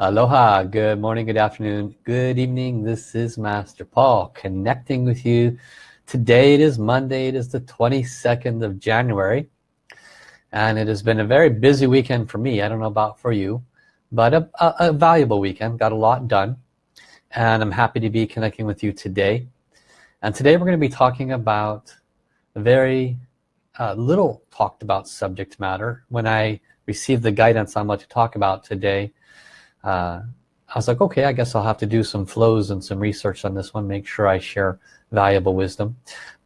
Aloha, good morning, good afternoon, good evening. This is Master Paul connecting with you. Today it is Monday, it is the 22nd of January. And it has been a very busy weekend for me. I don't know about for you, but a, a, a valuable weekend. Got a lot done. And I'm happy to be connecting with you today. And today we're going to be talking about a very uh, little talked about subject matter. When I received the guidance on what to talk about today, uh, I was like okay I guess I'll have to do some flows and some research on this one make sure I share valuable wisdom.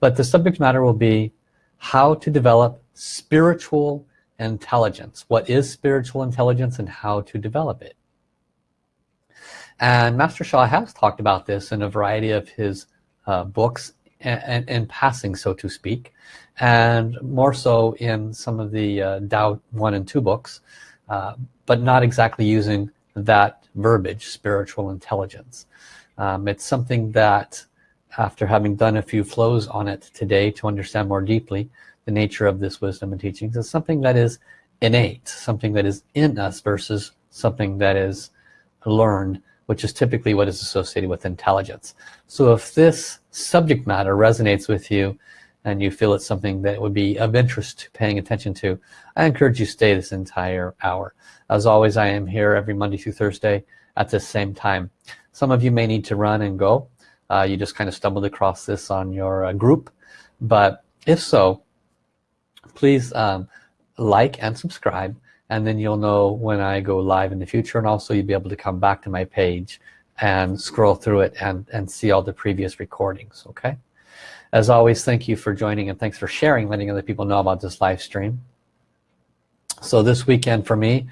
But the subject matter will be how to develop spiritual intelligence. What is spiritual intelligence and how to develop it? And Master Sha has talked about this in a variety of his uh, books in passing so to speak and more so in some of the uh, Tao 1 and 2 books uh, but not exactly using that verbiage spiritual intelligence. Um, it's something that after having done a few flows on it today to understand more deeply the nature of this wisdom and teachings is something that is innate something that is in us versus something that is learned which is typically what is associated with intelligence. So if this subject matter resonates with you and you feel it's something that would be of interest to paying attention to I encourage you stay this entire hour. As always I am here every Monday through Thursday at the same time. Some of you may need to run and go. Uh, you just kind of stumbled across this on your uh, group. But if so please um, like and subscribe and then you'll know when I go live in the future and also you'll be able to come back to my page and scroll through it and and see all the previous recordings okay as always thank you for joining and thanks for sharing letting other people know about this live stream. So this weekend for me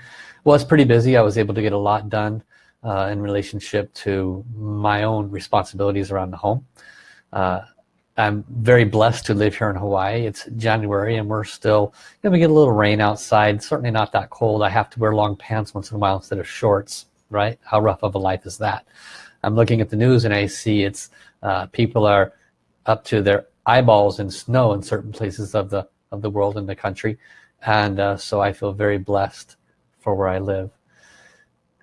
was pretty busy. I was able to get a lot done uh, in relationship to my own responsibilities around the home. Uh, I'm very blessed to live here in Hawaii. It's January and we're still you know, get a little rain outside certainly not that cold. I have to wear long pants once in a while instead of shorts right? How rough of a life is that? I'm looking at the news and I see it's uh, people are up to their eyeballs in snow in certain places of the of the world in the country. And uh, so I feel very blessed for where I live.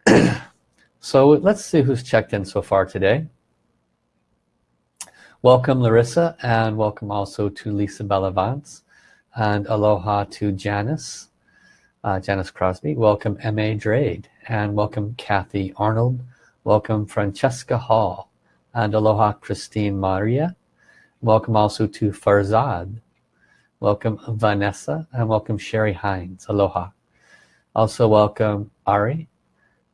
So let's see who's checked in so far today. Welcome Larissa and welcome also to Lisa Bellavance. And aloha to Janice uh, Janice Crosby. Welcome M.A. Drade. And welcome Kathy Arnold. Welcome Francesca Hall. And aloha Christine Maria welcome also to Farzad. Welcome Vanessa and welcome Sherry Hines. Aloha. Also welcome Ari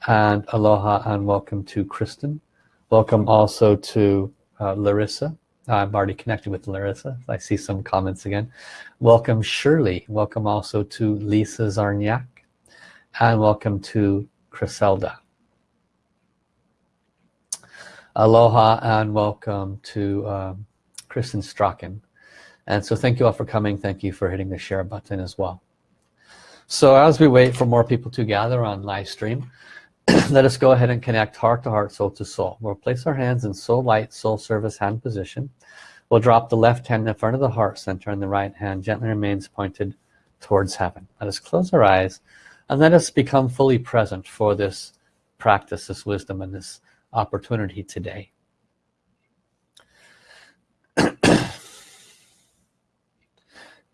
and aloha and welcome to Kristen. Welcome also to uh, Larissa. I'm already connected with Larissa. I see some comments again. Welcome Shirley. Welcome also to Lisa Zarniak and welcome to Criselda aloha and welcome to um, Kristen Strachan. And so thank you all for coming. Thank you for hitting the share button as well. So as we wait for more people to gather on live stream let us go ahead and connect heart to heart soul to soul. We'll place our hands in soul light soul service hand position. We'll drop the left hand in front of the heart center and the right hand gently remains pointed towards heaven. Let us close our eyes and let us become fully present for this practice this wisdom and this opportunity today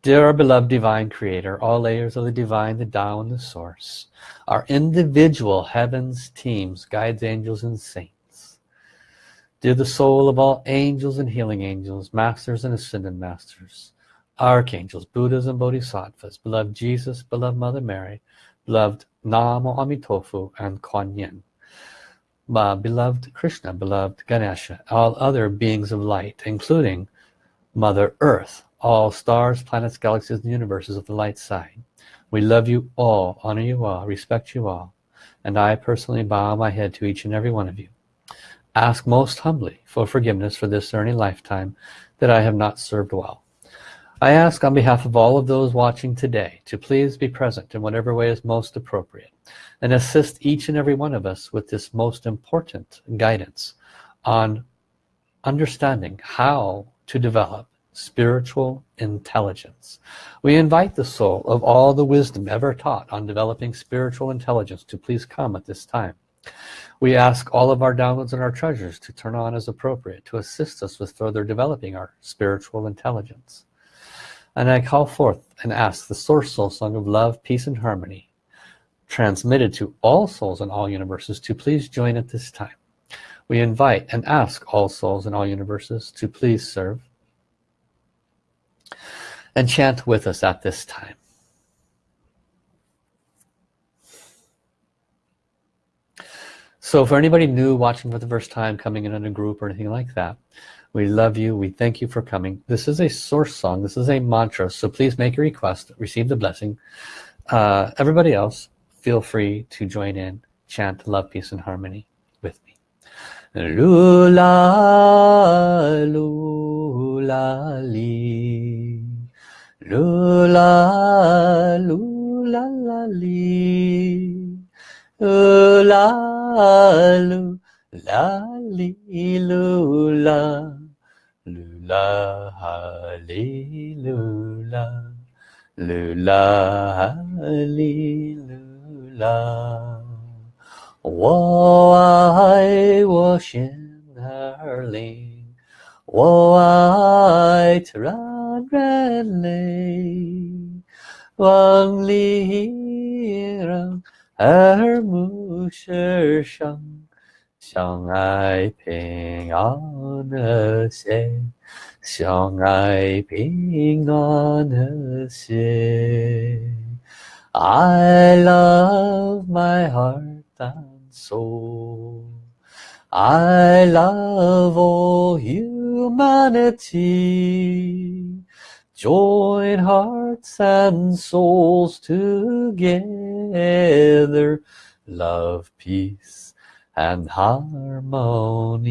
Dear beloved divine creator, all layers of the divine, the Tao and the source, our individual heavens, teams, guides, angels and saints. Dear the soul of all angels and healing angels, masters and ascended masters, archangels, Buddhas and Bodhisattvas, beloved Jesus, beloved Mother Mary, beloved Namo Amitofu and Kuan Yin, beloved Krishna, beloved Ganesha, all other beings of light, including Mother Earth, all stars, planets, galaxies, and universes of the light side. We love you all, honor you all, respect you all, and I personally bow my head to each and every one of you. Ask most humbly for forgiveness for this or any lifetime that I have not served well. I ask on behalf of all of those watching today to please be present in whatever way is most appropriate and assist each and every one of us with this most important guidance on understanding how to develop spiritual intelligence. We invite the soul of all the wisdom ever taught on developing spiritual intelligence to please come at this time. We ask all of our downloads and our treasures to turn on as appropriate to assist us with further developing our spiritual intelligence. And I call forth and ask the Source Soul Song of Love, Peace and Harmony transmitted to all souls in all universes to please join at this time. We invite and ask all souls in all universes to please serve and chant with us at this time. So for anybody new watching for the first time, coming in in a group or anything like that, we love you. We thank you for coming. This is a source song. This is a mantra. So please make a request, receive the blessing. Uh, everybody else, feel free to join in, chant love, peace, and harmony. Lula, lula, li. Lula, lula, la, li la lu la li lu la lu la ha li lu la lu la ha li lu la 我爱我心儿灵，我爱自然人类，望里让。耳目世上相爱平安和谐，相爱平安和谐。I love my heart and soul. I love all humanity. Join hearts and souls together. Love, peace and harmony.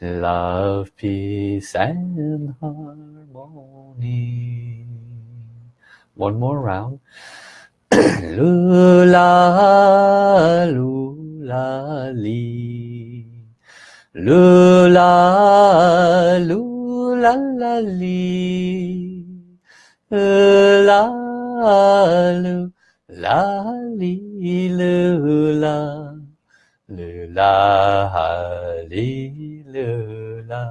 Love, peace and harmony. One more round. Lula, lula, li. Lula, lula la la li. La lu la li lu la. Lu la li lu la.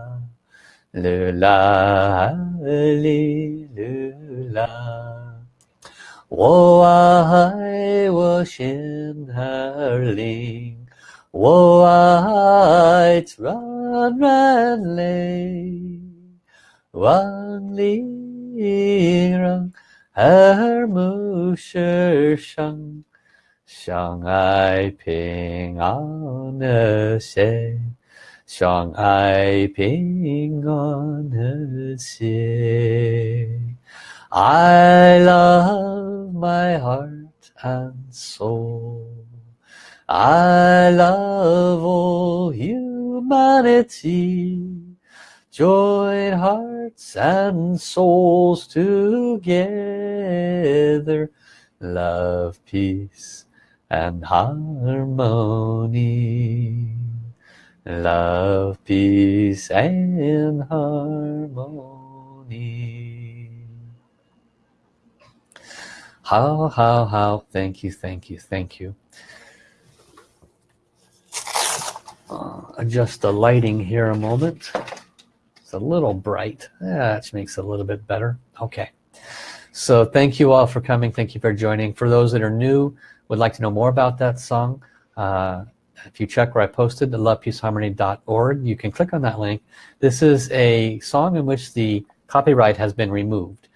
Lu la li lu la 我爱我心儿灵，我爱自然人类。万里让耳目世上相爱平安和谐，相爱平安和谐。I love my heart and soul. I love all humanity. Join hearts and souls together. Love, peace and harmony. Love, peace and harmony. How, how, how. Thank you, thank you, thank you. Uh, adjust the lighting here a moment. It's a little bright. That makes it a little bit better. Okay. So thank you all for coming. Thank you for joining. For those that are new, would like to know more about that song, uh, if you check where I posted, the lovepeaceharmony.org, you can click on that link. This is a song in which the copyright has been removed.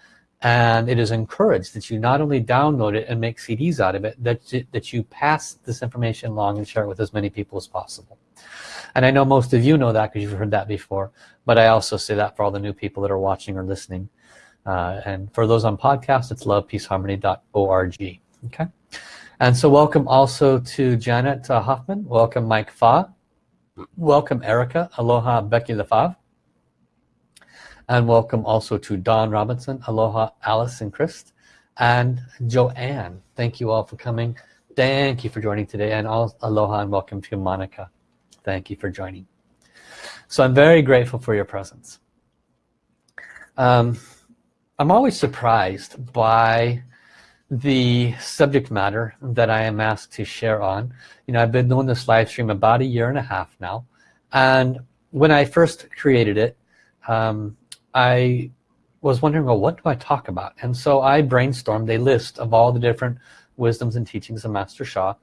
And it is encouraged that you not only download it and make CDs out of it, that you, that you pass this information along and share it with as many people as possible. And I know most of you know that because you've heard that before. But I also say that for all the new people that are watching or listening. Uh, and for those on podcast, it's lovepeaceharmony.org. Okay. And so welcome also to Janet uh, Hoffman. Welcome Mike Fa. Welcome Erica. Aloha Becky LaFave. And welcome also to Don Robinson. Aloha Alice and Chris. And Joanne. Thank you all for coming. Thank you for joining today. And all, aloha and welcome to Monica. Thank you for joining. So I'm very grateful for your presence. Um, I'm always surprised by the subject matter that I am asked to share on. You know, I've been doing this live stream about a year and a half now. And when I first created it, um, I was wondering, well, what do I talk about? And so I brainstormed a list of all the different wisdoms and teachings of Master Sha.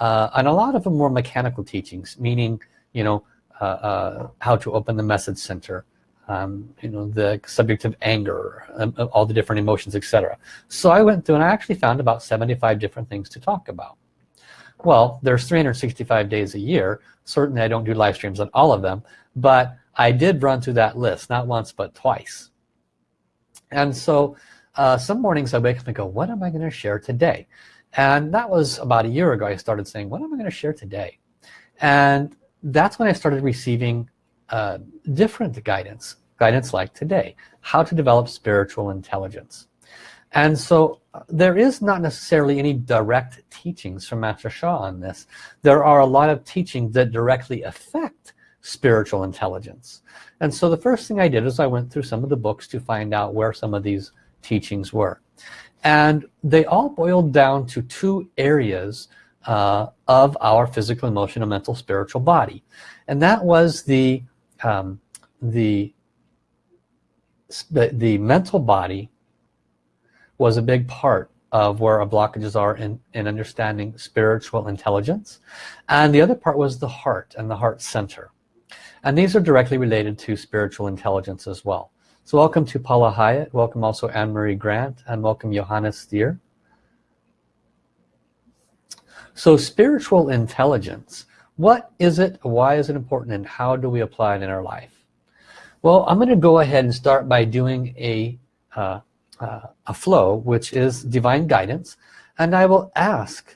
Uh, and a lot of them were mechanical teachings, meaning, you know, uh, uh, how to open the message center, um, you know, the subject of anger, um, all the different emotions, etc. So I went through and I actually found about 75 different things to talk about. Well, there's 365 days a year. Certainly I don't do live streams on all of them, but I did run through that list, not once, but twice. And so uh, some mornings I wake up and go, what am I going to share today? And that was about a year ago. I started saying, what am I going to share today? And that's when I started receiving uh, different guidance, guidance like today, how to develop spiritual intelligence. And so uh, there is not necessarily any direct teachings from Master Sha on this. There are a lot of teachings that directly affect spiritual intelligence. And so the first thing I did is I went through some of the books to find out where some of these teachings were. And they all boiled down to two areas uh, of our physical, emotional, mental, spiritual body. And that was the, um, the, the mental body was a big part of where our blockages are in, in understanding spiritual intelligence. And the other part was the heart and the heart center. And these are directly related to spiritual intelligence as well. So welcome to Paula Hyatt, welcome also Anne-Marie Grant, and welcome Johannes Stier. So spiritual intelligence, what is it, why is it important, and how do we apply it in our life? Well, I'm going to go ahead and start by doing a, uh, uh, a flow, which is divine guidance, and I will ask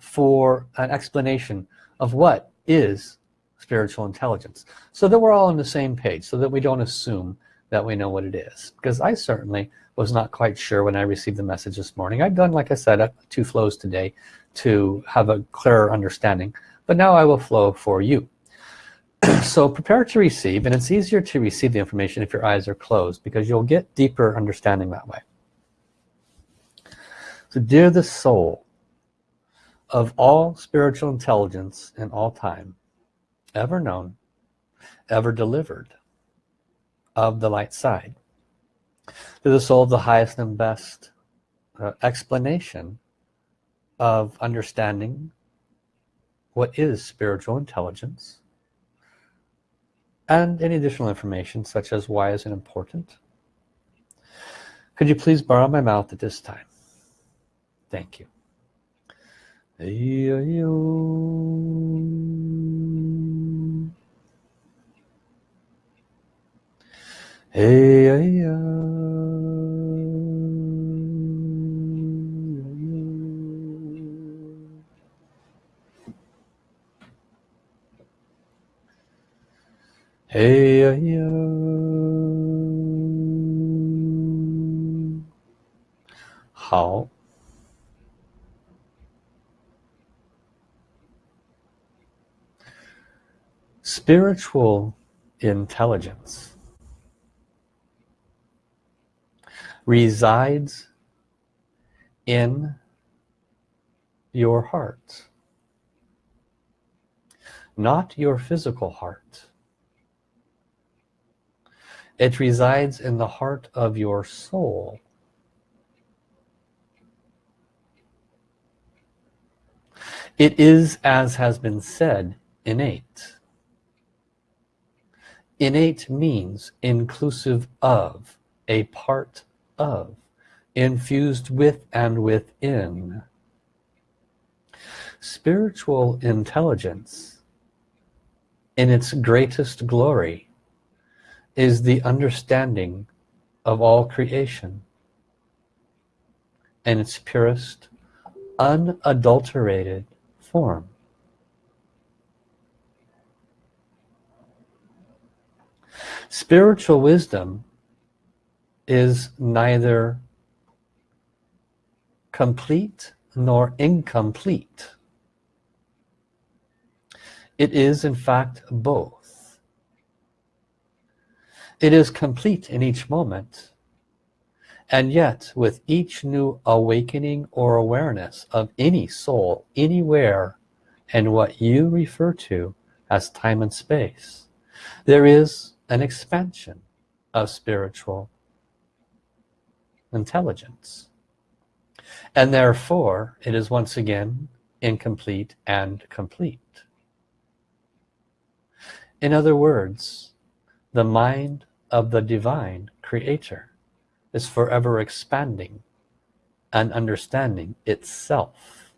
for an explanation of what is spiritual intelligence so that we're all on the same page so that we don't assume that we know what it is. Because I certainly was not quite sure when I received the message this morning. I've done like I said uh, two flows today to have a clearer understanding but now I will flow for you. So prepare to receive and it's easier to receive the information if your eyes are closed because you'll get deeper understanding that way. So dear the soul of all spiritual intelligence in all time ever known ever delivered of the light side. To the soul of the highest and best uh, explanation of understanding what is spiritual intelligence and any additional information such as why is it important. Could you please borrow my mouth at this time? Thank you hey, hey, Hey, hey, How? Spiritual intelligence resides in your heart. Not your physical heart. It resides in the heart of your soul. It is as has been said innate. Innate means inclusive of a part of, infused with and within. Spiritual intelligence in its greatest glory is the understanding of all creation in its purest, unadulterated form. Spiritual wisdom is neither complete nor incomplete. It is in fact both. It is complete in each moment and yet with each new awakening or awareness of any soul anywhere and what you refer to as time and space there is an expansion of spiritual intelligence. And therefore it is once again incomplete and complete. In other words the mind of the divine creator is forever expanding and understanding itself.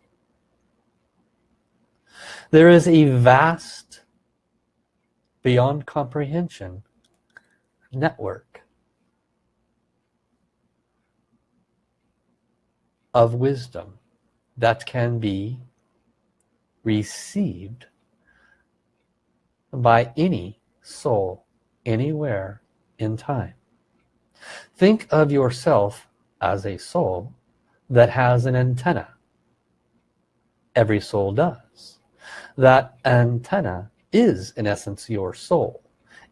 There is a vast beyond comprehension network of wisdom that can be received by any soul anywhere in time. Think of yourself as a soul that has an antenna. Every soul does. That antenna is in essence your soul.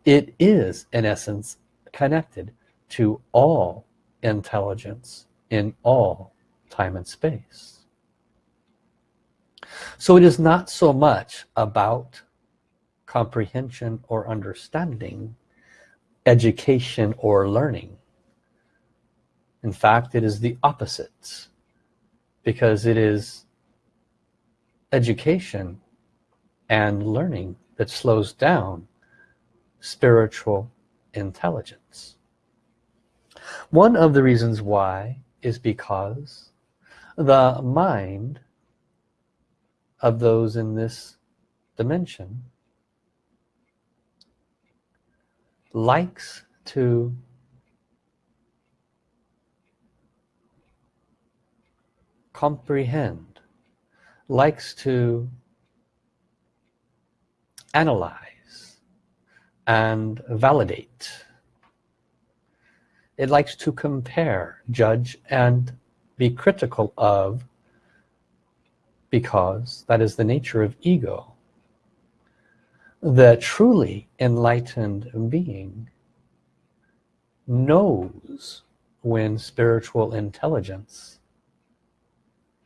It is in essence connected to all intelligence in all time and space. So it is not so much about comprehension or understanding education or learning. In fact it is the opposite because it is education and learning that slows down spiritual intelligence. One of the reasons why is because the mind of those in this dimension likes to comprehend likes to analyze and validate. It likes to compare judge and be critical of because that is the nature of ego. The truly enlightened being knows when spiritual intelligence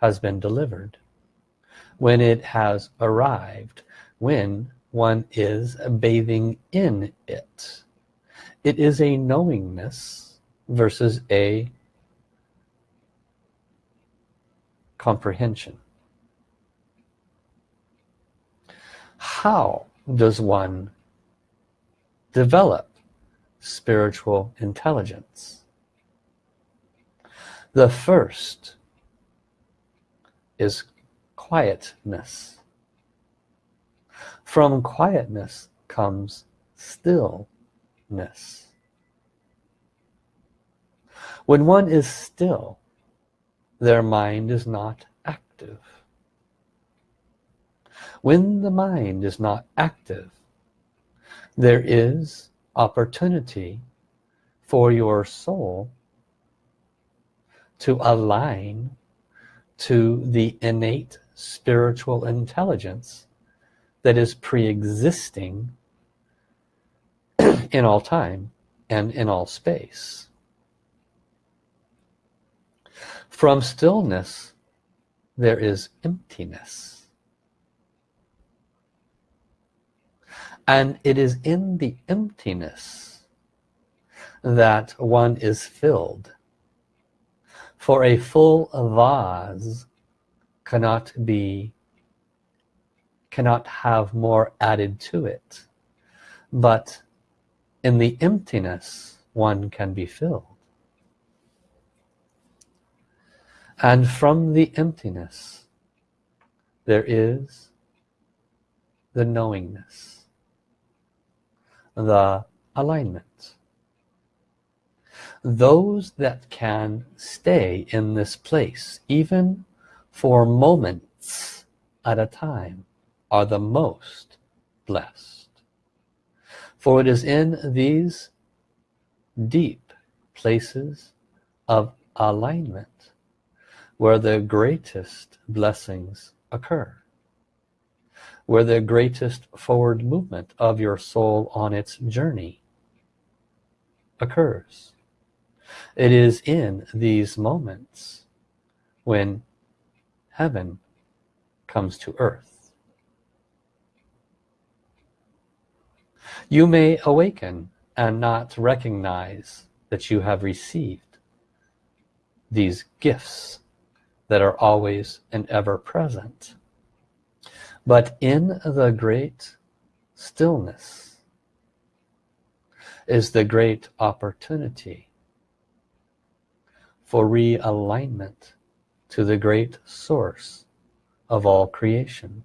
has been delivered when it has arrived when one is bathing in it. It is a knowingness versus a comprehension. How does one develop spiritual intelligence? The first is quietness. From quietness comes stillness. When one is still their mind is not active. When the mind is not active there is opportunity for your soul to align to the innate spiritual intelligence that is pre-existing in all time and in all space from stillness there is emptiness. And it is in the emptiness that one is filled. For a full vase cannot be cannot have more added to it. But in the emptiness one can be filled and from the emptiness there is the knowingness the alignment. Those that can stay in this place even for moments at a time are the most blessed. For it is in these deep places of alignment where the greatest blessings occur where the greatest forward movement of your soul on its journey occurs. It is in these moments when heaven comes to earth. You may awaken and not recognize that you have received these gifts that are always and ever present. But in the great stillness is the great opportunity for realignment to the great source of all creation.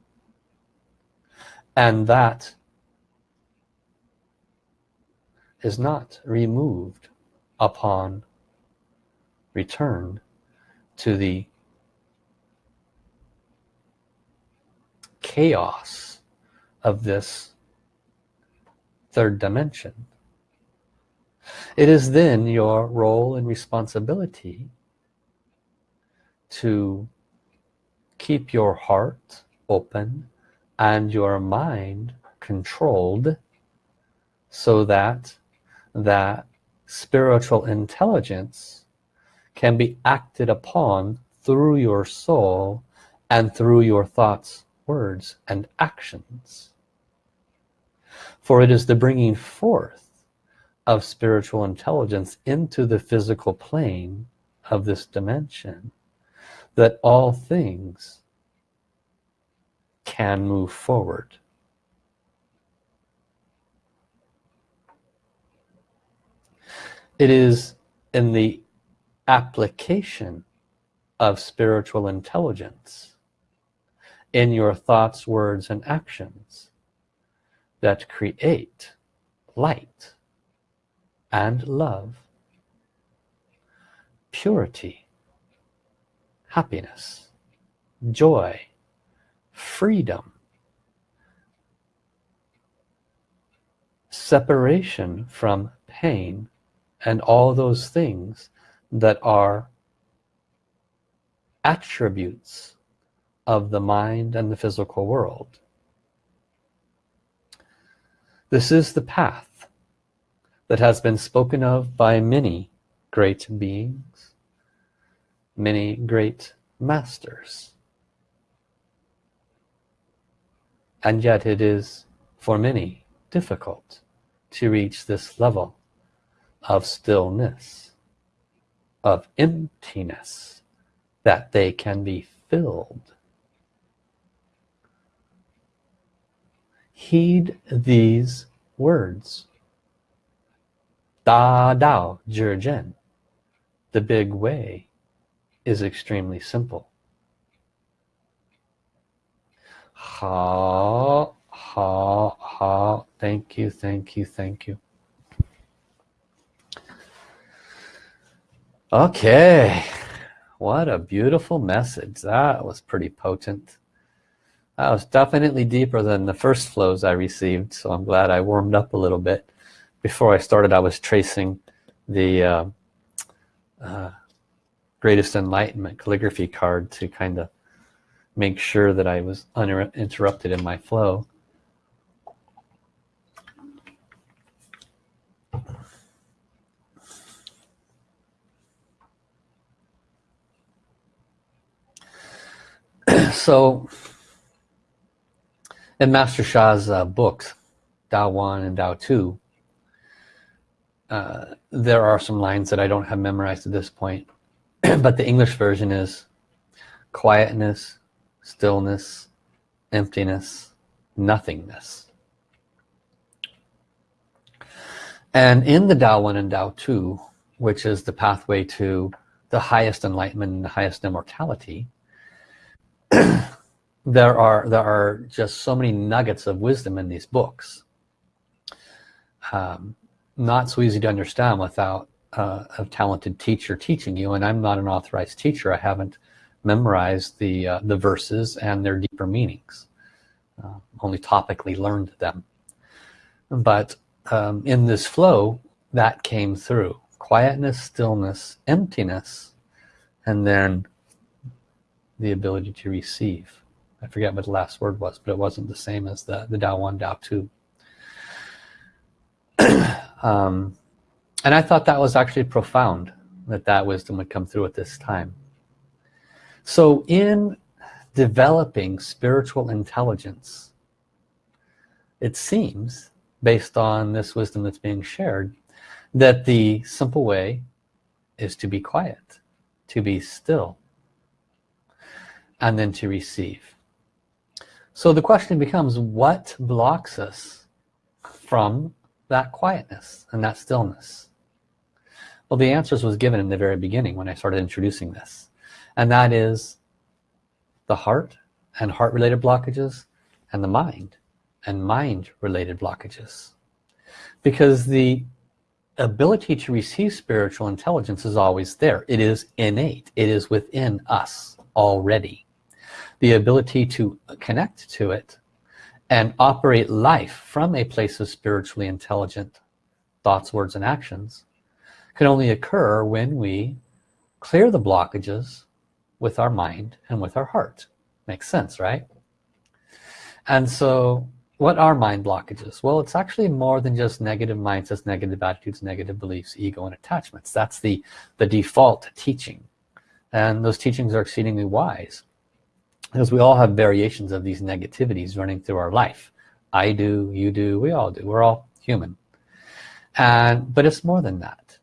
And that is not removed upon return to the chaos of this third dimension. It is then your role and responsibility to keep your heart open and your mind controlled so that that spiritual intelligence can be acted upon through your soul and through your thoughts words and actions. For it is the bringing forth of spiritual intelligence into the physical plane of this dimension that all things can move forward. It is in the application of spiritual intelligence in your thoughts words and actions that create light and love purity happiness joy freedom separation from pain and all those things that are attributes of the mind and the physical world. This is the path that has been spoken of by many great beings many great masters. And yet it is for many difficult to reach this level of stillness of emptiness that they can be filled heed these words. Da Dao Zhen the big way is extremely simple. Ha ha ha. Thank you thank you thank you. Okay. What a beautiful message. That was pretty potent that was definitely deeper than the first flows I received so I'm glad I warmed up a little bit. Before I started I was tracing the uh, uh, greatest enlightenment calligraphy card to kind of make sure that I was uninterrupted in my flow. So in Master Sha's uh, books Tao 1 and Tao 2 uh, there are some lines that I don't have memorized at this point but the English version is quietness stillness emptiness nothingness. And in the Tao 1 and Tao 2 which is the pathway to the highest enlightenment and the highest immortality there are there are just so many nuggets of wisdom in these books. Um, not so easy to understand without uh, a talented teacher teaching you and I'm not an authorized teacher. I haven't memorized the uh, the verses and their deeper meanings uh, only topically learned them. But um, in this flow that came through. Quietness stillness emptiness and then the ability to receive I forget what the last word was but it wasn't the same as the the Tao 1 Dao 2 um, and I thought that was actually profound that that wisdom would come through at this time. So in developing spiritual intelligence it seems based on this wisdom that's being shared that the simple way is to be quiet to be still and then to receive so the question becomes what blocks us from that quietness and that stillness? Well the answers was given in the very beginning when I started introducing this and that is the heart and heart related blockages and the mind and mind related blockages. Because the ability to receive spiritual intelligence is always there. It is innate. It is within us already the ability to connect to it and operate life from a place of spiritually intelligent thoughts words and actions can only occur when we clear the blockages with our mind and with our heart. Makes sense right? And so what are mind blockages? Well it's actually more than just negative mindsets negative attitudes negative beliefs ego and attachments. That's the the default teaching. And those teachings are exceedingly wise because we all have variations of these negativities running through our life. I do you do we all do. We're all human. And but it's more than that.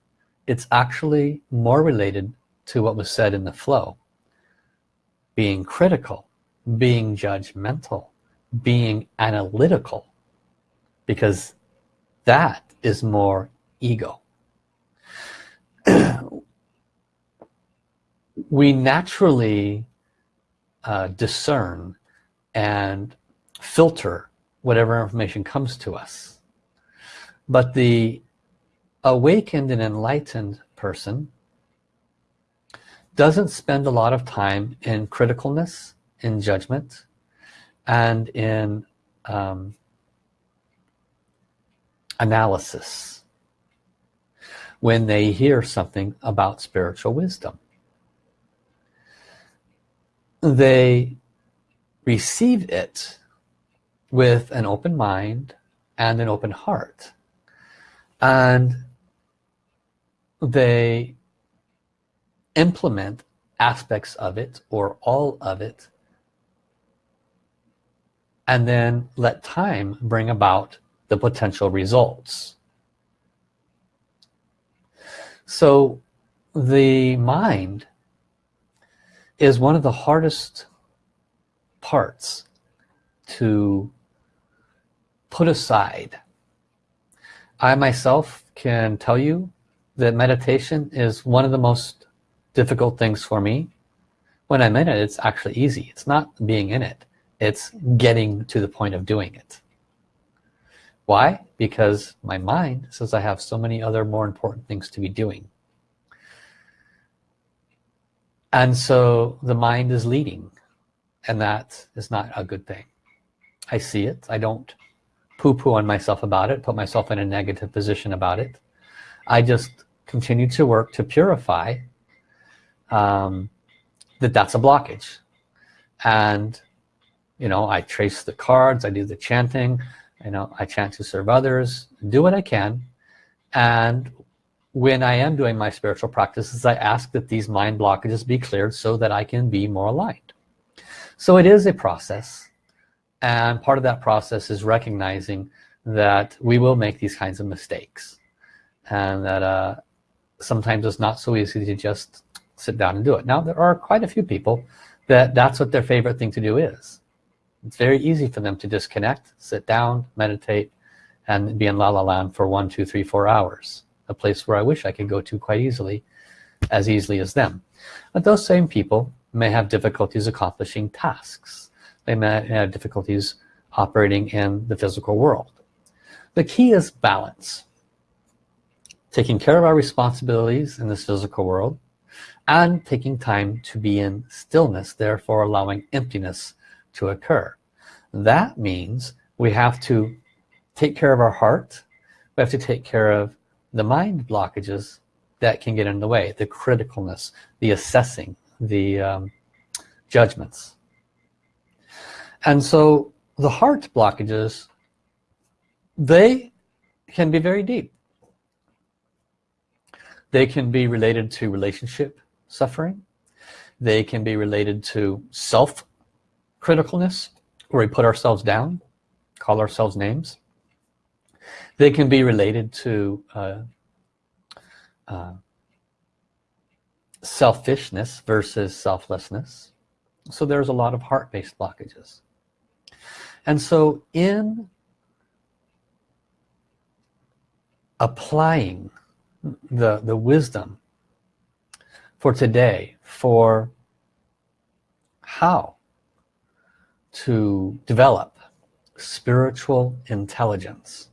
It's actually more related to what was said in the flow. Being critical being judgmental being analytical because that is more ego. We naturally uh, discern and filter whatever information comes to us. But the awakened and enlightened person doesn't spend a lot of time in criticalness in judgment and in um, analysis when they hear something about spiritual wisdom they receive it with an open mind and an open heart. And they implement aspects of it or all of it and then let time bring about the potential results. So the mind is one of the hardest parts to put aside. I myself can tell you that meditation is one of the most difficult things for me. When I'm in it it's actually easy. It's not being in it. It's getting to the point of doing it. Why? Because my mind says I have so many other more important things to be doing and so the mind is leading and that is not a good thing. I see it. I don't poo-poo on myself about it put myself in a negative position about it. I just continue to work to purify um, that that's a blockage. And you know I trace the cards I do the chanting you know I chant to serve others do what I can. And when I am doing my spiritual practices I ask that these mind blockages be cleared so that I can be more aligned. So it is a process and part of that process is recognizing that we will make these kinds of mistakes and that uh, sometimes it's not so easy to just sit down and do it. Now there are quite a few people that that's what their favorite thing to do is. It's very easy for them to disconnect sit down meditate and be in la la land for one two three four hours a place where I wish I could go to quite easily as easily as them. But those same people may have difficulties accomplishing tasks. They may have difficulties operating in the physical world. The key is balance. Taking care of our responsibilities in this physical world and taking time to be in stillness therefore allowing emptiness to occur. That means we have to take care of our heart. We have to take care of the mind blockages that can get in the way the criticalness the assessing the um, judgments. And so the heart blockages they can be very deep. They can be related to relationship suffering. They can be related to self criticalness where we put ourselves down call ourselves names they can be related to uh, uh, selfishness versus selflessness. So there's a lot of heart-based blockages. And so in applying the the wisdom for today for how to develop spiritual intelligence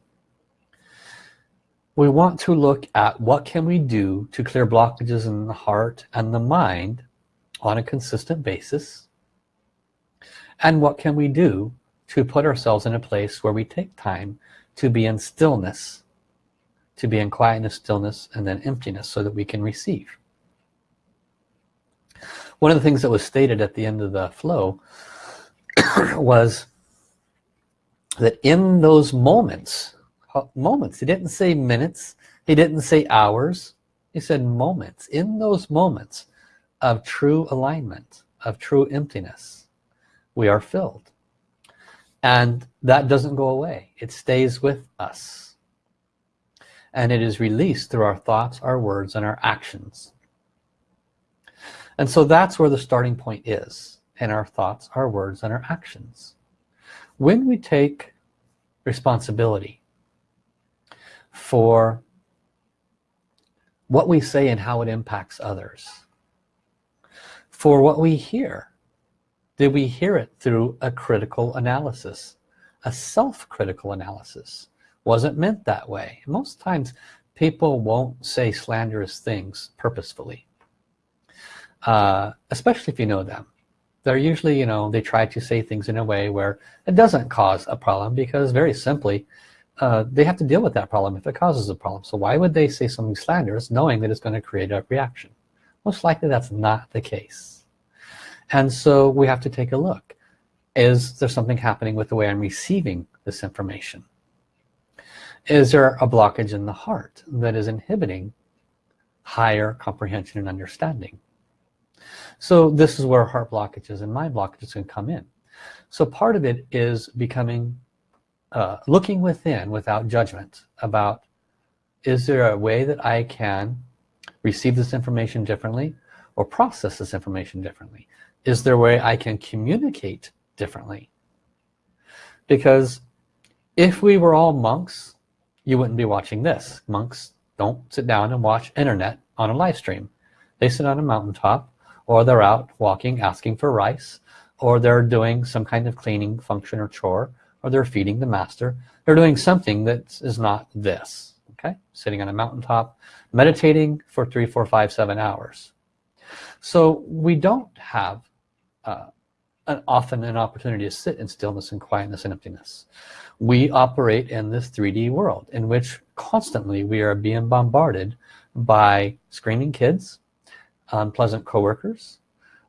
we want to look at what can we do to clear blockages in the heart and the mind on a consistent basis. And what can we do to put ourselves in a place where we take time to be in stillness to be in quietness stillness and then emptiness so that we can receive? One of the things that was stated at the end of the flow was that in those moments Uh, moments. He didn't say minutes. He didn't say hours. He said moments. In those moments of true alignment of true emptiness we are filled. And that doesn't go away. It stays with us. And it is released through our thoughts our words and our actions. And so that's where the starting point is in our thoughts our words and our actions. When we take responsibility for what we say and how it impacts others. For what we hear. Did we hear it through a critical analysis a self-critical analysis? Wasn't meant that way. Most times people won't say slanderous things purposefully. Uh, especially if you know them. They're usually you know they try to say things in a way where it doesn't cause a problem because very simply uh, they have to deal with that problem if it causes a problem. So why would they say something slanderous knowing that it's going to create a reaction? Most likely that's not the case. And so we have to take a look. Is there something happening with the way I'm receiving this information? Is there a blockage in the heart that is inhibiting higher comprehension and understanding? So this is where heart blockages and mind blockages can come in. So part of it is becoming uh, looking within without judgment about is there a way that I can receive this information differently or process this information differently? Is there a way I can communicate differently? Because if we were all monks you wouldn't be watching this. Monks don't sit down and watch internet on a live stream. They sit on a mountaintop or they're out walking asking for rice or they're doing some kind of cleaning function or chore or they're feeding the master. They're doing something that is not this okay? Sitting on a mountaintop meditating for three four five seven hours. So we don't have uh, an often an opportunity to sit in stillness and quietness and emptiness. We operate in this 3d world in which constantly we are being bombarded by screaming kids unpleasant coworkers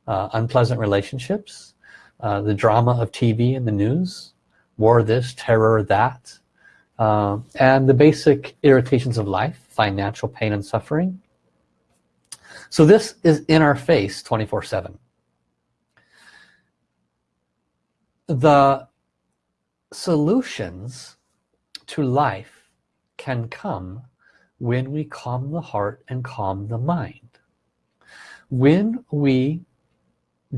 uh, unpleasant relationships uh, the drama of TV and the news war this terror that uh, and the basic irritations of life financial pain and suffering. So this is in our face 24 7 the solutions to life can come when we calm the heart and calm the mind. When we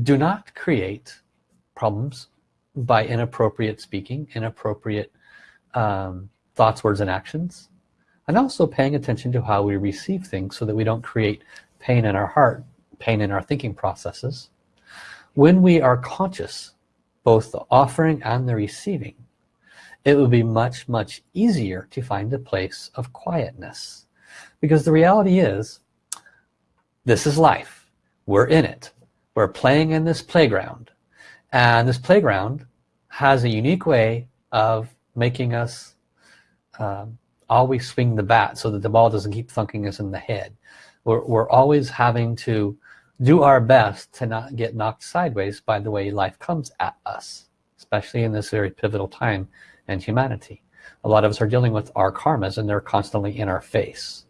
do not create problems by inappropriate speaking inappropriate um, thoughts words and actions and also paying attention to how we receive things so that we don't create pain in our heart pain in our thinking processes. When we are conscious both the offering and the receiving it would be much much easier to find a place of quietness. Because the reality is this is life. We're in it. We're playing in this playground and this playground has a unique way of making us um, always swing the bat so that the ball doesn't keep thunking us in the head. We're, we're always having to do our best to not get knocked sideways by the way life comes at us especially in this very pivotal time in humanity. A lot of us are dealing with our karmas and they're constantly in our face.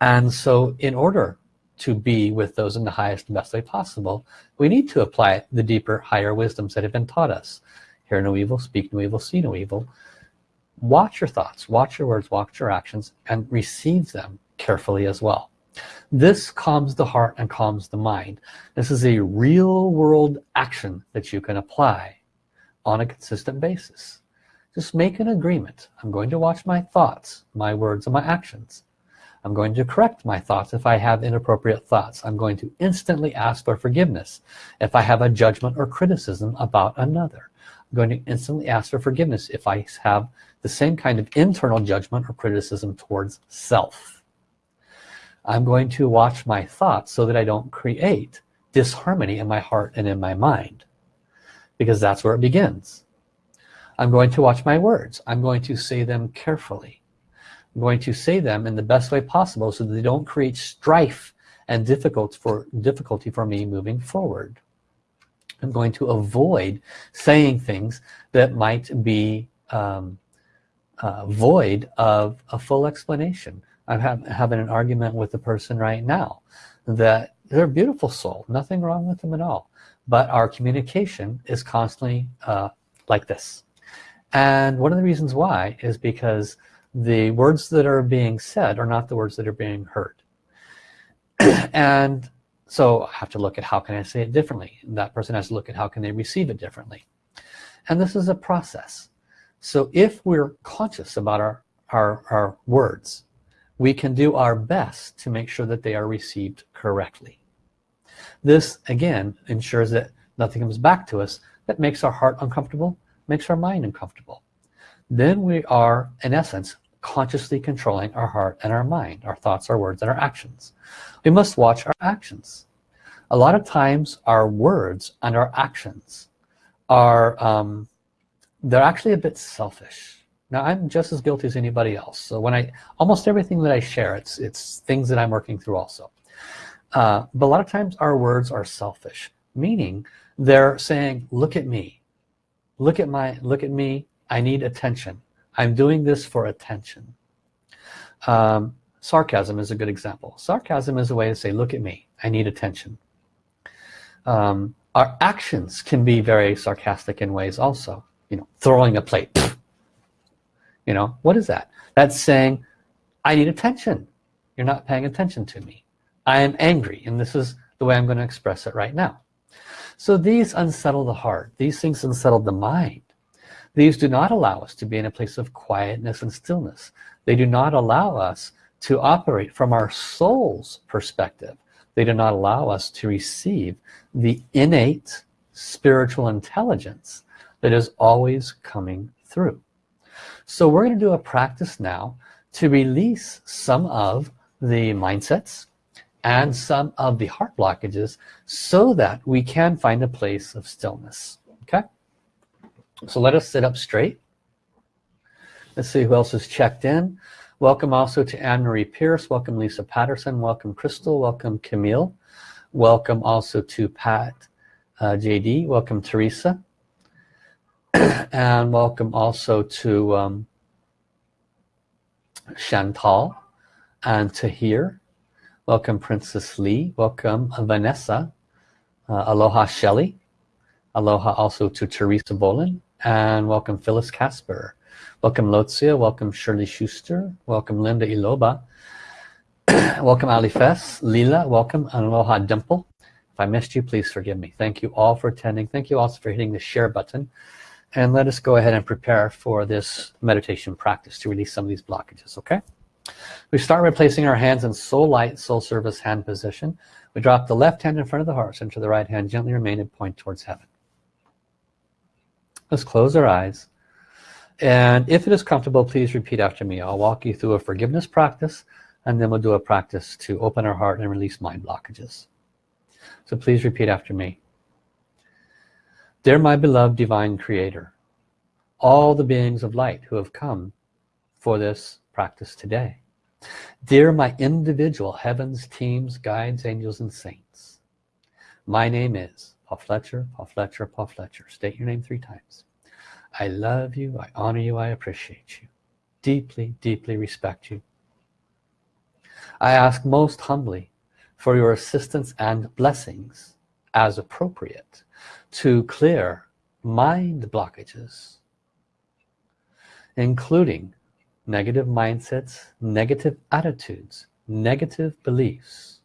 And so in order to be with those in the highest and best way possible we need to apply the deeper higher wisdoms that have been taught us. Hear no evil speak no evil see no evil. Watch your thoughts watch your words watch your actions and receive them carefully as well. This calms the heart and calms the mind. This is a real world action that you can apply on a consistent basis. Just make an agreement. I'm going to watch my thoughts my words and my actions I'm going to correct my thoughts if I have inappropriate thoughts. I'm going to instantly ask for forgiveness if I have a judgment or criticism about another. I'm going to instantly ask for forgiveness if I have the same kind of internal judgment or criticism towards self. I'm going to watch my thoughts so that I don't create disharmony in my heart and in my mind because that's where it begins. I'm going to watch my words. I'm going to say them carefully going to say them in the best way possible so they don't create strife and difficult for difficulty for me moving forward. I'm going to avoid saying things that might be um, uh, void of a full explanation. I'm ha having an argument with the person right now that they're a beautiful soul. Nothing wrong with them at all. But our communication is constantly uh, like this. And one of the reasons why is because the words that are being said are not the words that are being heard. And so I have to look at how can I say it differently. That person has to look at how can they receive it differently. And this is a process. So if we're conscious about our our, our words we can do our best to make sure that they are received correctly. This again ensures that nothing comes back to us that makes our heart uncomfortable makes our mind uncomfortable then we are in essence consciously controlling our heart and our mind our thoughts our words and our actions. We must watch our actions. A lot of times our words and our actions are um, they're actually a bit selfish. Now I'm just as guilty as anybody else. So when I almost everything that I share it's it's things that I'm working through also. Uh, but a lot of times our words are selfish meaning they're saying look at me. Look at my look at me I need attention. I'm doing this for attention. Um, sarcasm is a good example. Sarcasm is a way to say look at me. I need attention. Um, our actions can be very sarcastic in ways also. You know throwing a plate. You know what is that? That's saying I need attention. You're not paying attention to me. I am angry and this is the way I'm going to express it right now. So these unsettle the heart. These things unsettle the mind these do not allow us to be in a place of quietness and stillness. They do not allow us to operate from our soul's perspective. They do not allow us to receive the innate spiritual intelligence that is always coming through. So we're going to do a practice now to release some of the mindsets and some of the heart blockages so that we can find a place of stillness okay so let us sit up straight. Let's see who else has checked in. Welcome also to Anne-Marie Pierce. Welcome Lisa Patterson. Welcome Crystal. Welcome Camille. Welcome also to Pat uh, JD welcome Teresa. And welcome also to um, Chantal and Tahir. Welcome Princess Lee. Welcome Vanessa. Uh, aloha Shelley. aloha also to Teresa Bolin and welcome Phyllis Casper. Welcome Lotzia welcome Shirley Schuster. Welcome Linda Iloba. Welcome Ali Fess. Lila welcome. And aloha Dimple. If I missed you please forgive me. Thank you all for attending. Thank you also for hitting the share button. And let us go ahead and prepare for this meditation practice to release some of these blockages okay? We start by placing our hands in soul light soul service hand position. We drop the left hand in front of the heart center the right hand gently remain and point towards heaven let's close our eyes and if it is comfortable please repeat after me I'll walk you through a forgiveness practice and then we'll do a practice to open our heart and release mind blockages so please repeat after me Dear my beloved divine creator, all the beings of light who have come for this practice today. Dear my individual heavens, teams, guides, angels, and saints. My name is Paul Fletcher, Paul Fletcher, Paul Fletcher. State your name three times. I love you, I honor you, I appreciate you. Deeply, deeply respect you. I ask most humbly for your assistance and blessings as appropriate to clear mind blockages including negative mindsets, negative attitudes, negative beliefs,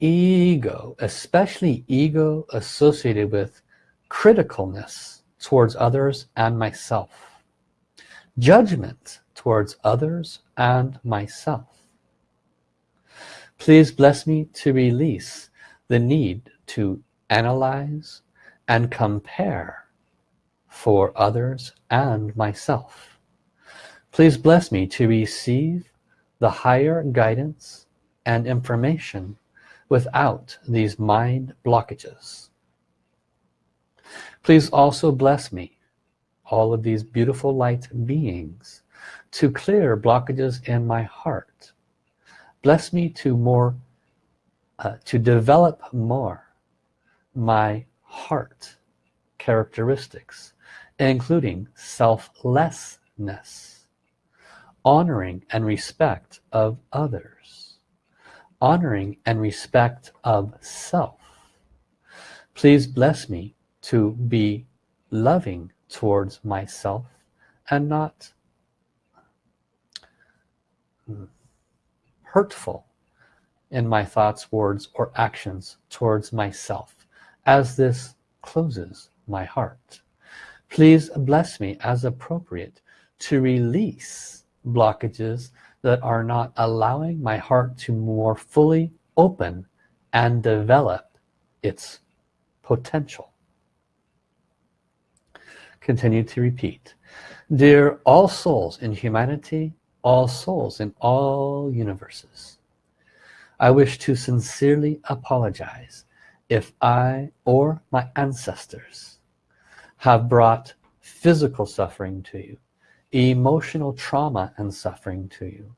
ego, especially ego associated with criticalness towards others and myself, judgment towards others and myself. Please bless me to release the need to analyze and compare for others and myself. Please bless me to receive the higher guidance and information without these mind blockages. Please also bless me, all of these beautiful light beings, to clear blockages in my heart. Bless me to more, uh, to develop more my heart characteristics, including selflessness, honoring and respect of others, honoring and respect of self. Please bless me to be loving towards myself and not hmm, hurtful in my thoughts, words, or actions towards myself as this closes my heart. Please bless me as appropriate to release blockages that are not allowing my heart to more fully open and develop its potential. Continue to repeat. Dear all souls in humanity, all souls in all universes, I wish to sincerely apologize if I or my ancestors have brought physical suffering to you, emotional trauma and suffering to you,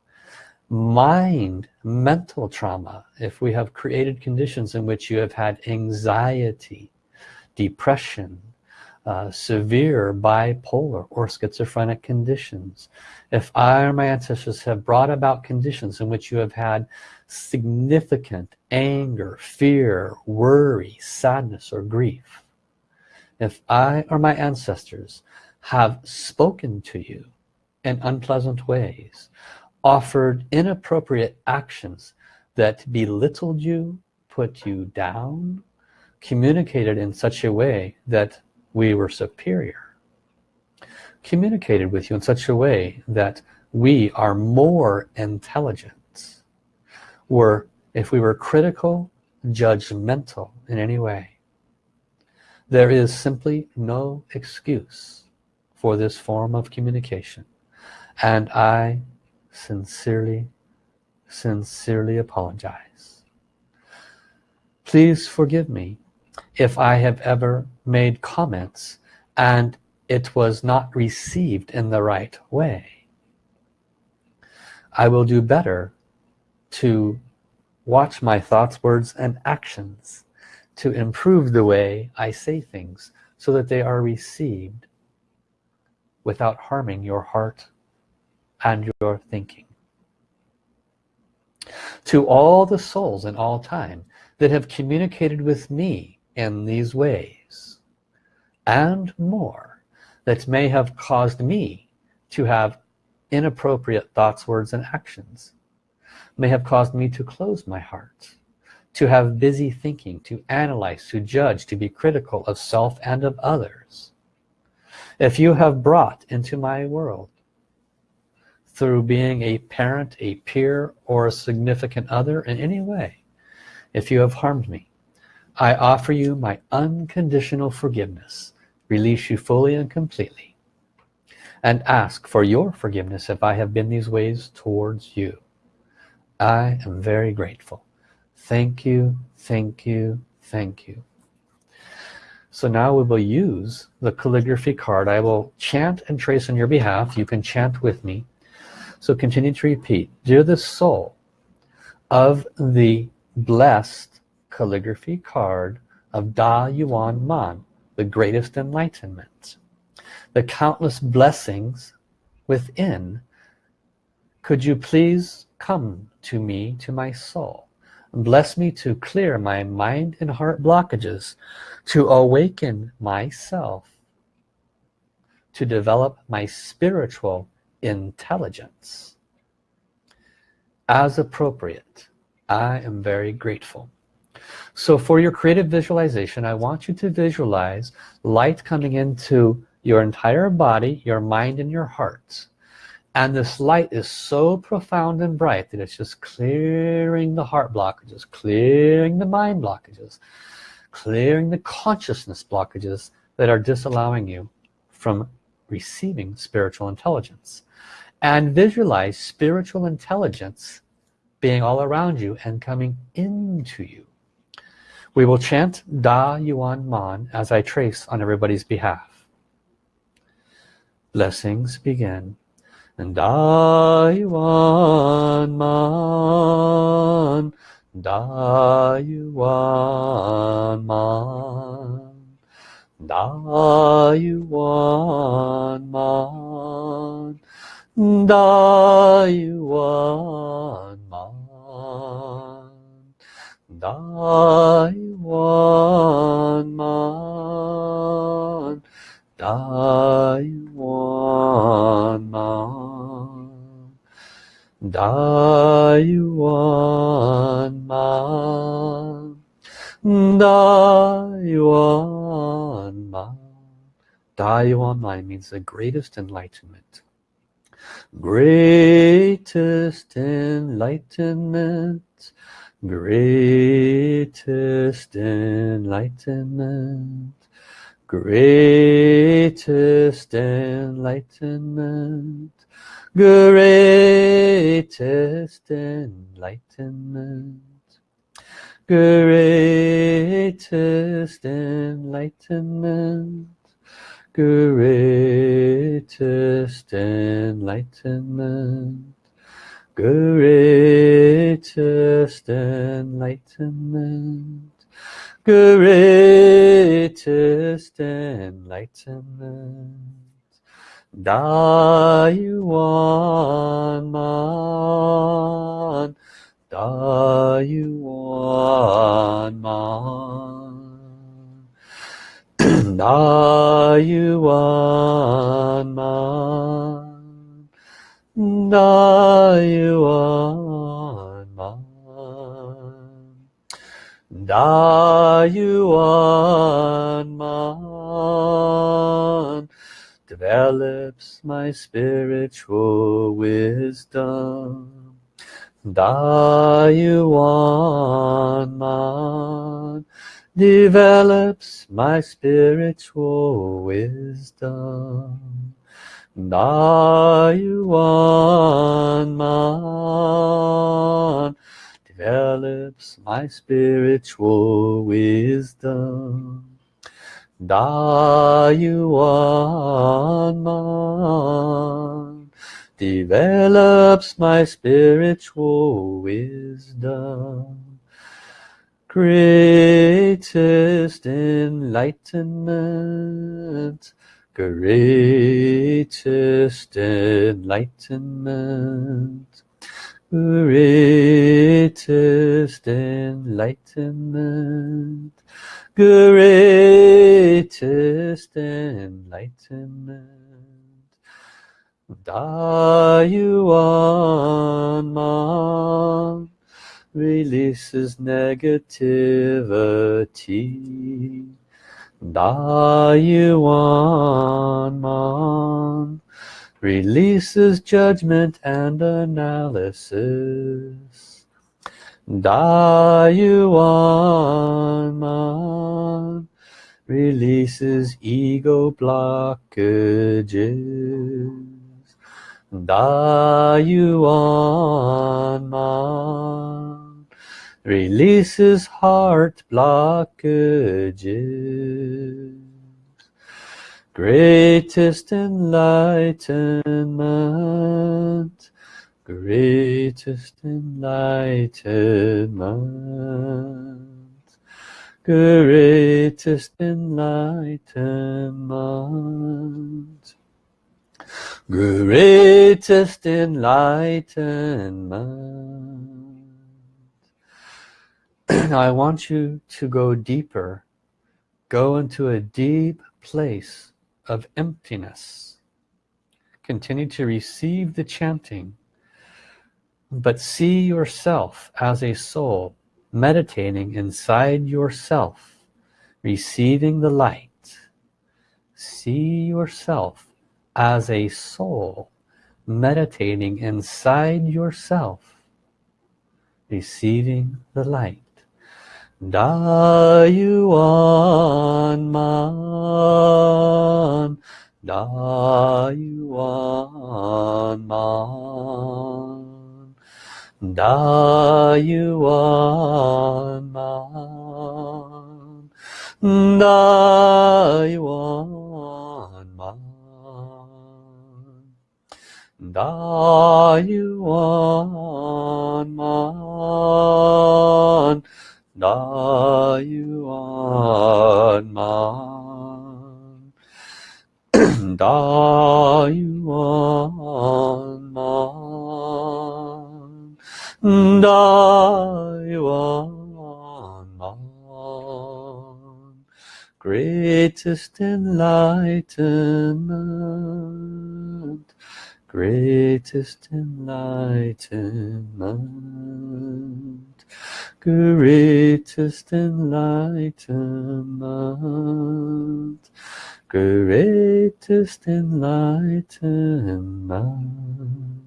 mind, mental trauma, if we have created conditions in which you have had anxiety, depression, uh, severe bipolar or schizophrenic conditions. If I or my ancestors have brought about conditions in which you have had significant anger, fear, worry, sadness, or grief, if I or my ancestors have spoken to you in unpleasant ways, offered inappropriate actions that belittled you, put you down, communicated in such a way that we were superior communicated with you in such a way that we are more intelligent were if we were critical judgmental in any way. There is simply no excuse for this form of communication and I sincerely sincerely apologize please forgive me if I have ever made comments and it was not received in the right way. I will do better to watch my thoughts, words, and actions to improve the way I say things so that they are received without harming your heart and your thinking. To all the souls in all time that have communicated with me in these ways and more that may have caused me to have inappropriate thoughts words and actions may have caused me to close my heart to have busy thinking to analyze to judge to be critical of self and of others if you have brought into my world through being a parent a peer or a significant other in any way if you have harmed me I offer you my unconditional forgiveness, release you fully and completely, and ask for your forgiveness if I have been these ways towards you. I am very grateful. Thank you, thank you, thank you. So now we will use the calligraphy card. I will chant and trace on your behalf. You can chant with me. So continue to repeat. Dear the soul of the blessed calligraphy card of Da Yuan Man, the greatest enlightenment. The countless blessings within could you please come to me to my soul bless me to clear my mind and heart blockages to awaken myself to develop my spiritual intelligence. As appropriate I am very grateful. So for your creative visualization I want you to visualize light coming into your entire body your mind and your heart and this light is so profound and bright that it's just clearing the heart blockages clearing the mind blockages clearing the consciousness blockages that are disallowing you from receiving spiritual intelligence. And visualize spiritual intelligence being all around you and coming into you. We will chant Da Yuan Man as I trace on everybody's behalf. Blessings begin Da Yuan Man, Da Yuan Man, Da Yuan Man, Da Yuan Man, Da Yuan Man, Dai Da Yuan Man Da Yuan Man Da Man means the greatest enlightenment. Greatest enlightenment. Greatest enlightenment. Greatest enlightenment greatest enlightenment. Greatest enlightenment. Greatest enlightenment. Greatest enlightenment. Greatest enlightenment Dayuan man, Dayuan man, Dayuan man, Dayuan man, Dayuan man develops my spiritual wisdom. Da Yuan Man develops my spiritual wisdom. Da Yuan Man develops my spiritual wisdom Da Yuan Man develops my spiritual wisdom greatest enlightenment greatest enlightenment greatest enlightenment greatest enlightenment. Dayuan releases negativity. Dayuan releases judgment and analysis. Da Yuan Man releases ego blockages. Da Yuan Man releases heart blockages. Greatest enlightenment greatest enlightenment. Greatest enlightenment. Greatest enlightenment. I want you to go deeper. Go into a deep place of emptiness. Continue to receive the chanting but see yourself as a soul meditating inside yourself receiving the light. See yourself as a soul meditating inside yourself receiving the light. Da Yuan Man. Da Yuan Man Da you are man. Da Yuan Man. Da you are man. Da you are man. Da you are man. Da Yuan Man Greatest enlightenment Greatest enlightenment greatest enlightenment greatest enlightenment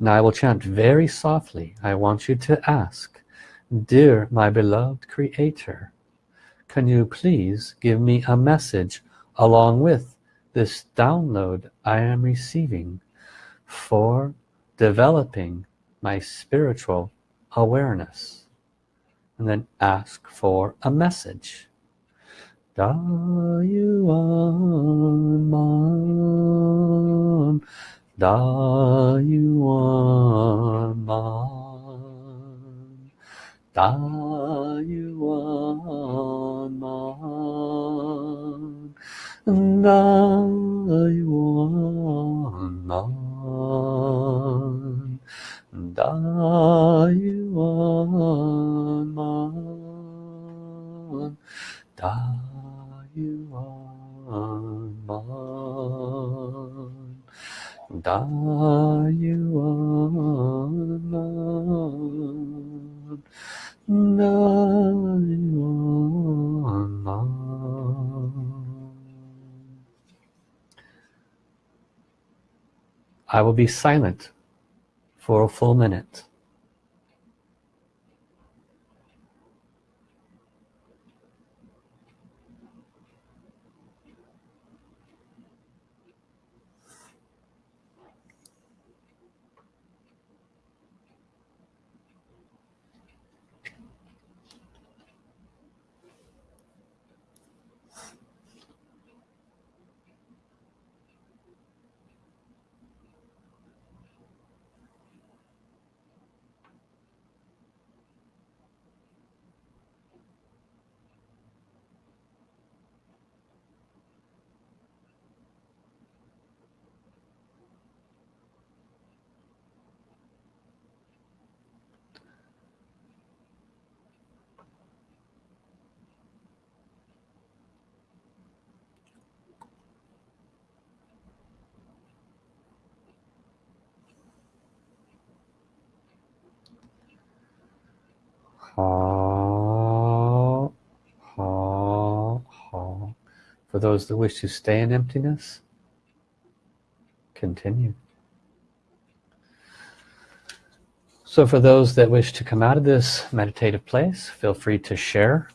now I will chant very softly I want you to ask dear my beloved creator can you please give me a message along with this download I am receiving for developing my spiritual awareness? And then ask for a message. Da Da you are mine. Da you are mine. Da you are mine. Da you are mine. Da you are mine. 나이완란 나이완란 I will be silent for a full minute. Ha, ha, ha. For those that wish to stay in emptiness, continue. So for those that wish to come out of this meditative place, feel free to share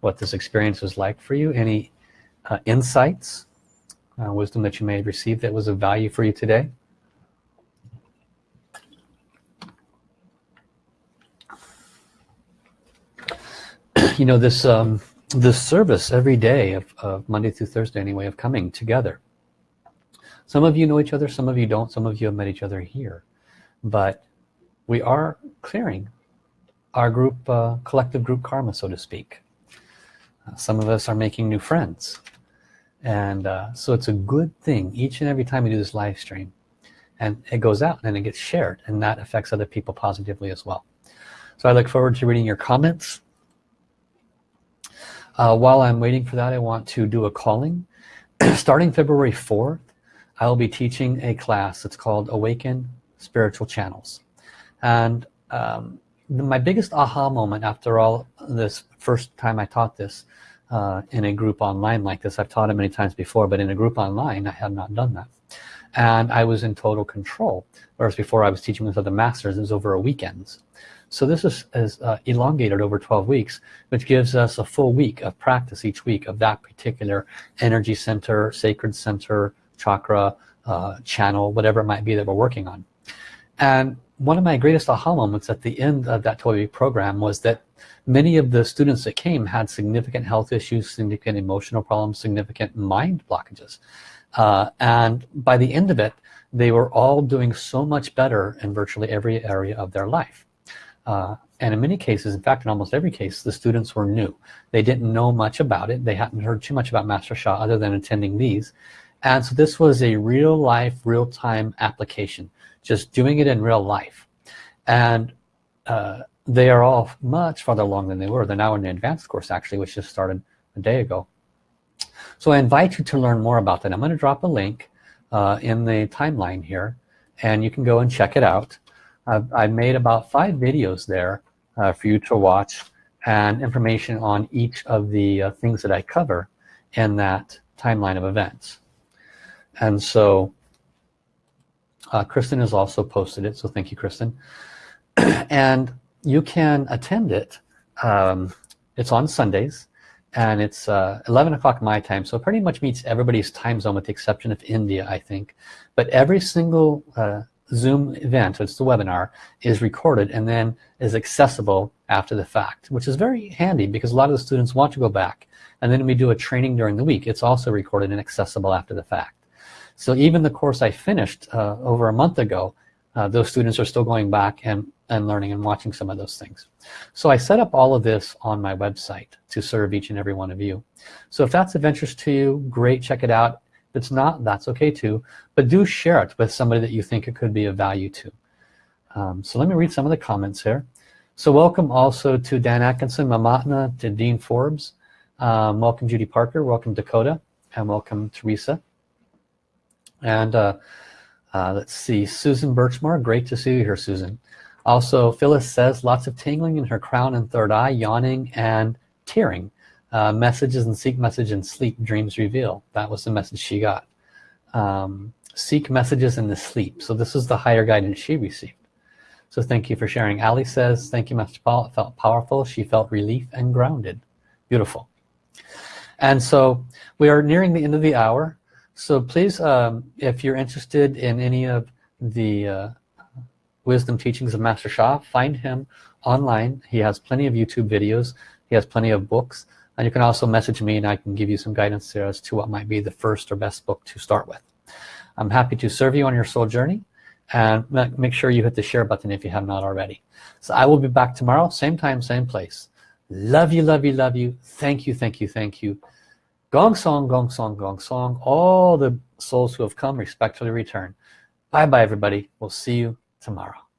what this experience was like for you, any uh, insights, uh, wisdom that you may have received that was of value for you today. You know this um, this service every day of, of Monday through Thursday anyway of coming together. Some of you know each other some of you don't. Some of you have met each other here. But we are clearing our group uh, collective group karma so to speak. Uh, some of us are making new friends. And uh, so it's a good thing each and every time we do this live stream. And it goes out and it gets shared and that affects other people positively as well. So I look forward to reading your comments uh, while I'm waiting for that I want to do a calling. Starting February 4th I will be teaching a class. It's called awaken spiritual channels. And um, my biggest aha moment after all this first time I taught this uh, in a group online like this I've taught it many times before but in a group online I had not done that. And I was in total control. Whereas before I was teaching with other masters. It was over a weekends so this is, is uh, elongated over 12 weeks which gives us a full week of practice each week of that particular energy center sacred center chakra uh, channel whatever it might be that we're working on. And one of my greatest aha moments at the end of that 12 week program was that many of the students that came had significant health issues significant emotional problems significant mind blockages. Uh, and by the end of it they were all doing so much better in virtually every area of their life uh, and in many cases in fact in almost every case the students were new. They didn't know much about it. They hadn't heard too much about Master Sha other than attending these. And so this was a real life real-time application just doing it in real life. And uh, they are all much farther along than they were. They're now in the advanced course actually which just started a day ago. So I invite you to learn more about that. I'm going to drop a link uh, in the timeline here and you can go and check it out I've, I've made about five videos there uh, for you to watch and information on each of the uh, things that I cover in that timeline of events. And so uh, Kristen has also posted it so thank you Kristen. And you can attend it. Um, it's on Sundays and it's uh, 11 o'clock my time so pretty much meets everybody's time zone with the exception of India I think. But every single uh, Zoom event it's the webinar is recorded and then is accessible after the fact which is very handy because a lot of the students want to go back. And then we do a training during the week. It's also recorded and accessible after the fact. So even the course I finished uh, over a month ago uh, those students are still going back and, and learning and watching some of those things. So I set up all of this on my website to serve each and every one of you. So if that's of interest to you great check it out if it's not that's okay too but do share it with somebody that you think it could be of value to. Um, so let me read some of the comments here. So welcome also to Dan Atkinson, Mamatna, to Dean Forbes um, welcome Judy Parker welcome Dakota and welcome Teresa. And uh, uh, let's see Susan Birchmore great to see you here Susan. Also Phyllis says lots of tingling in her crown and third eye yawning and tearing uh, messages and seek message and sleep dreams reveal. That was the message she got. Um, seek messages in the sleep. So this is the higher guidance she received. So thank you for sharing. Ali says thank you Master Paul. It felt powerful. She felt relief and grounded. Beautiful. And so we are nearing the end of the hour. So please, um, if you're interested in any of the uh, wisdom teachings of Master Sha find him online. He has plenty of YouTube videos. He has plenty of books. And you can also message me and I can give you some guidance there as to what might be the first or best book to start with. I'm happy to serve you on your soul journey and make sure you hit the share button if you have not already. So I will be back tomorrow, same time, same place. Love you, love you, love you. Thank you, thank you, thank you. Gong song, gong song, gong song. All the souls who have come respectfully return. Bye bye everybody. We'll see you tomorrow.